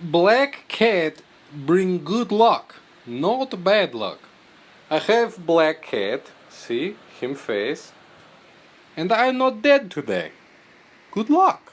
black cat bring good luck, not bad luck. I have black cat, see him face, and I'm not dead today. Good luck.